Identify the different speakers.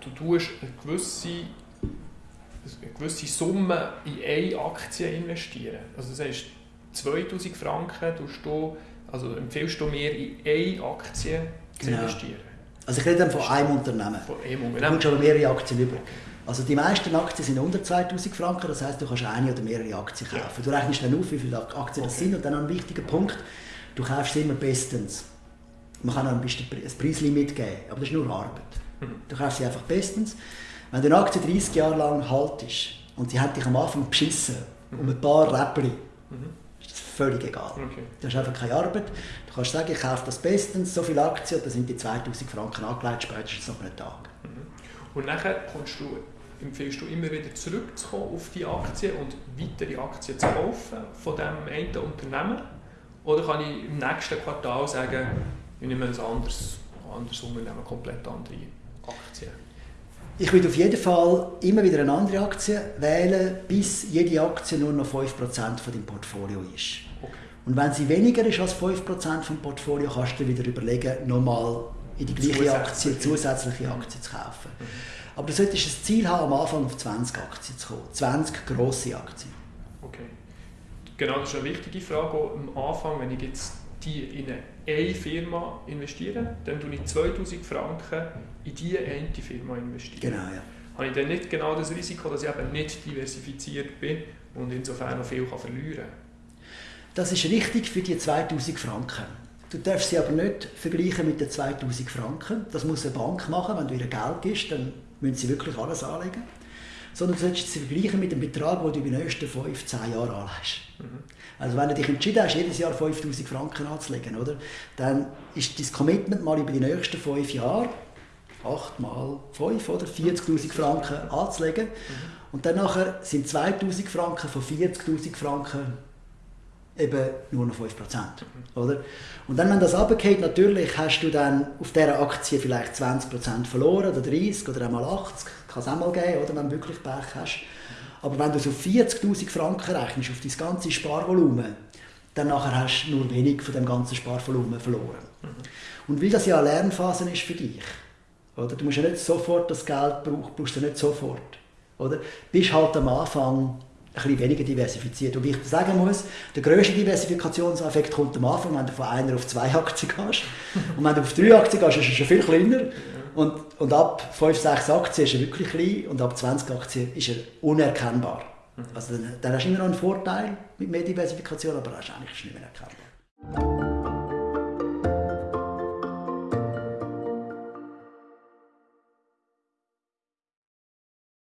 Speaker 1: du tust eine gewisse, eine gewisse Summe in eine Aktie investieren. Also das heißt, 2000 Franken tust du, also empfiehlst du mir in eine Aktie zu
Speaker 2: Genau.
Speaker 1: investieren.
Speaker 2: Also ich rede dann von einem Unternehmen.
Speaker 1: Von einem
Speaker 2: Du
Speaker 1: Unternehmen.
Speaker 2: kommst aber mehrere Aktien über. Also die meisten Aktien sind unter 2000 Franken, das heißt, du kannst eine oder mehrere Aktien
Speaker 1: Ja.
Speaker 2: kaufen. Du rechnest dann auf, wie viele Aktien das
Speaker 1: Okay.
Speaker 2: sind und dann ein wichtiger Punkt, du kaufst sie immer bestens. Man kann auch ein, bisschen ein Preislimit geben, aber das ist nur Arbeit.
Speaker 1: Mhm.
Speaker 2: Du kaufst sie einfach bestens. Wenn du eine Aktie 30 Jahre lang haltest und sie hat dich am Anfang beschissen, um ein paar Räppchen,
Speaker 1: Mhm.
Speaker 2: ist das völlig egal.
Speaker 1: Okay.
Speaker 2: Du hast einfach keine Arbeit. Du kannst sagen, ich kaufe das bestens, so viele Aktien, da sind die 2000 Franken angelegt, spätestens nach einem Tag.
Speaker 1: Und nachher kommst du, empfiehlst du immer wieder zurückzukommen auf die Aktie und weitere Aktien zu kaufen von diesem einen Unternehmen? Oder kann ich im nächsten Quartal sagen, ich nehme ein anderes, anderes Unternehmen, komplett andere Aktien?
Speaker 2: Ich würde auf jeden Fall immer wieder eine andere Aktie wählen, bis jede Aktie nur noch 5% von deinem Portfolio ist.
Speaker 1: Okay.
Speaker 2: Und wenn sie weniger ist als 5% vom Portfolio, kannst du dir wieder überlegen, nochmal in die gleiche Aktie,
Speaker 1: Zusätzliche.
Speaker 2: zusätzliche Aktie zu kaufen. Aber du solltest ein Ziel haben, am Anfang auf 20 Aktien zu kommen. 20 grosse Aktien.
Speaker 1: okay. Genau, das ist eine wichtige Frage. Am Anfang, wenn ich jetzt die in eine Firma investiere, dann tue ich 2000 Franken in diese eine Firma investieren.
Speaker 2: Genau, ja.
Speaker 1: habe ich dann nicht genau das Risiko, dass ich eben nicht diversifiziert bin und insofern noch viel kann verlieren kann.
Speaker 2: Das ist richtig für die 2000 Franken. Du darfst sie aber nicht vergleichen mit den 2000 Franken. Das muss eine Bank machen. Wenn du ihr Geld gibst, dann müssen sie wirklich alles anlegen. Sondern du solltest sie vergleichen mit dem Betrag, den du in den nächsten 5, 10 Jahren anlegst. Also wenn du dich entschieden hast, jedes Jahr 5000 Franken anzulegen, oder? dann ist dein Commitment mal über die nächsten 5 Jahre 8 mal 5 oder 40'000 Franken anzulegen. Und dann nachher sind 2000 Franken von 40'000 Franken eben nur noch 5%. Oder? Und dann, wenn das runtergeht, natürlich hast du dann auf dieser Aktie vielleicht 20% verloren oder 30 oder einmal 80, kann es auch mal geben, oder, wenn du wirklich Pech hast. Aber wenn du so 40'000 Franken rechnest auf dein ganze Sparvolumen, dann nachher hast du nur wenig von dem ganzen Sparvolumen verloren. Und weil das ja eine Lernphase ist für dich, oder? du musst ja nicht sofort das Geld brauchen, brauchst du nicht sofort. Oder? Bist halt am Anfang ein bisschen weniger diversifiziert. Und wie ich sagen muss, der grösste Diversifikationseffekt kommt am Anfang, wenn du von einer auf zwei Aktien gehst. Und wenn du auf drei Aktien gehst, ist er schon viel kleiner. Und, und ab 5, 6 Aktien ist er wirklich klein und ab 20 Aktien ist er unerkennbar. Also dann, dann hast du immer noch einen Vorteil mit mehr Diversifikation, aber er ist eigentlich nicht mehr erkennbar.